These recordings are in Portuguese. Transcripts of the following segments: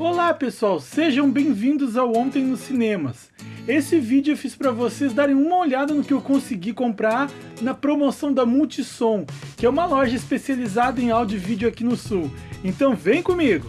Olá pessoal, sejam bem-vindos ao Ontem nos Cinemas. Esse vídeo eu fiz para vocês darem uma olhada no que eu consegui comprar na promoção da Multissom, que é uma loja especializada em áudio e vídeo aqui no Sul. Então vem comigo!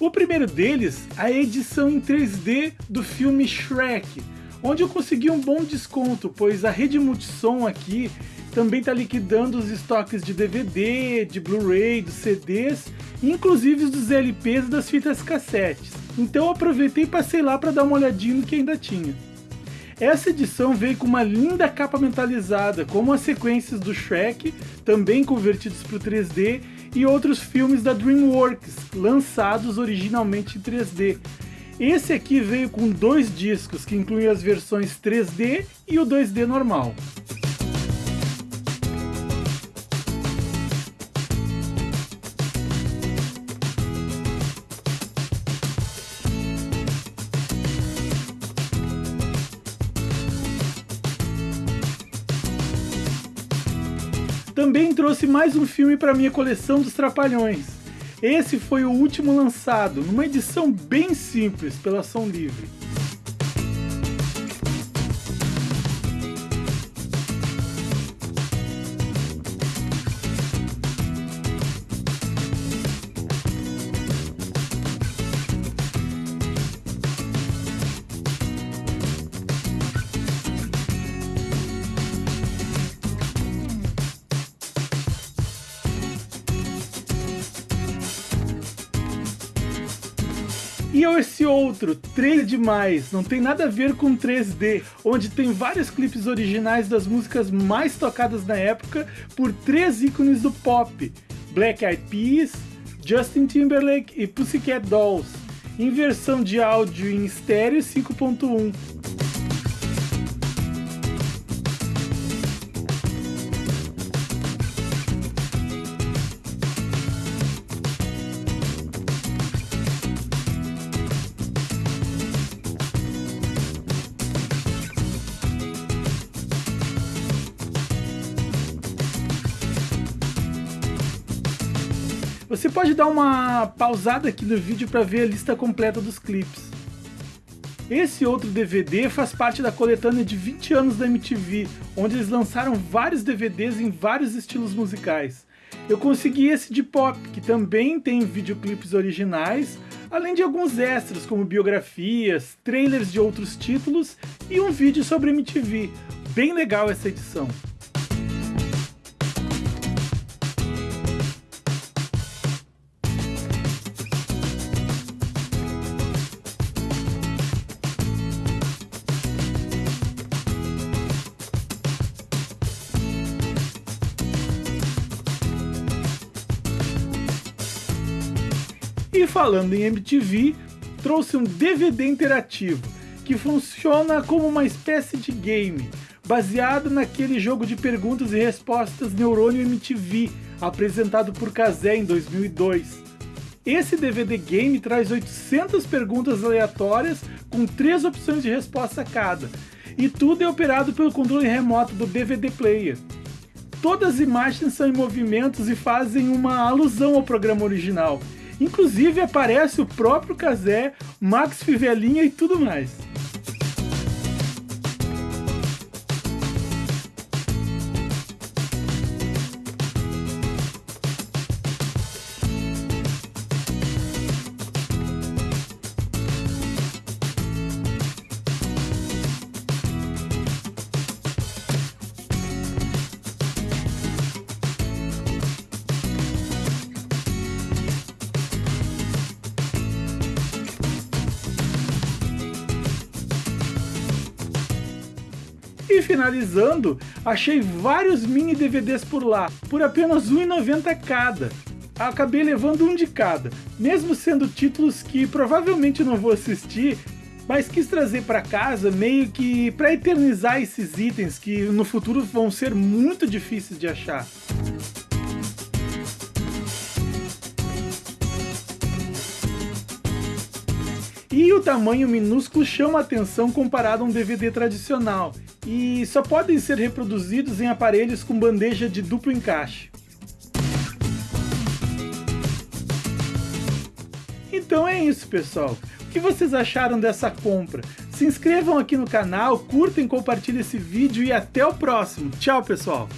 O primeiro deles, a edição em 3D do filme Shrek, onde eu consegui um bom desconto, pois a rede Multissom aqui também está liquidando os estoques de DVD, de Blu-ray, dos CDs, inclusive dos LPs e das fitas cassetes. Então aproveitei e passei lá para dar uma olhadinha no que ainda tinha. Essa edição veio com uma linda capa mentalizada, como as sequências do Shrek, também convertidos para o 3D, e outros filmes da DreamWorks, lançados originalmente em 3D. Esse aqui veio com dois discos, que incluem as versões 3D e o 2D normal. Também trouxe mais um filme para minha coleção dos Trapalhões. Esse foi o último lançado, numa edição bem simples pela Som Livre. E esse outro, 3 demais, não tem nada a ver com 3D, onde tem vários clipes originais das músicas mais tocadas na época por três ícones do pop, Black Eyed Peas, Justin Timberlake e Pussycat Dolls, em versão de áudio em estéreo 5.1. Você pode dar uma pausada aqui no vídeo para ver a lista completa dos clipes. Esse outro DVD faz parte da coletânea de 20 anos da MTV, onde eles lançaram vários DVDs em vários estilos musicais. Eu consegui esse de pop, que também tem videoclipes originais, além de alguns extras como biografias, trailers de outros títulos e um vídeo sobre MTV. Bem legal essa edição. E falando em MTV, trouxe um DVD interativo, que funciona como uma espécie de game, baseado naquele jogo de perguntas e respostas Neurônio MTV, apresentado por Kazé em 2002. Esse DVD game traz 800 perguntas aleatórias com três opções de resposta cada, e tudo é operado pelo controle remoto do DVD player. Todas as imagens são em movimentos e fazem uma alusão ao programa original, Inclusive aparece o próprio Kazé, Max Fivelinha e tudo mais. E finalizando, achei vários mini DVDs por lá, por apenas R$1,90 cada. Acabei levando um de cada, mesmo sendo títulos que provavelmente não vou assistir, mas quis trazer para casa meio que para eternizar esses itens que no futuro vão ser muito difíceis de achar. E o tamanho minúsculo chama atenção comparado a um DVD tradicional, e só podem ser reproduzidos em aparelhos com bandeja de duplo encaixe. Então é isso, pessoal. O que vocês acharam dessa compra? Se inscrevam aqui no canal, curtem, compartilhem esse vídeo e até o próximo. Tchau, pessoal!